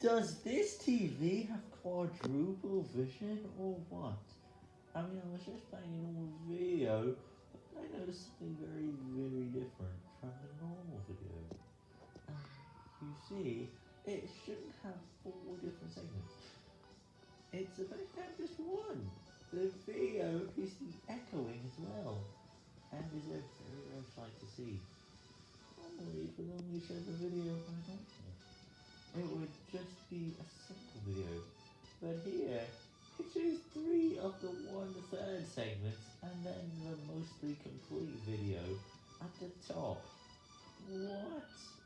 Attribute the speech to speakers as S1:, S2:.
S1: Does this TV have quadruple vision or what? I mean, I was just playing a normal video, but I noticed something very, very different from the normal video. You see, it shouldn't have four different segments. It's supposed to have just one. The video to be echoing as well, and is a very rare sight to see. Normally, it would only show the just be a simple video, but here, it shows three of the one-third segments, and then the mostly complete video at the top. What?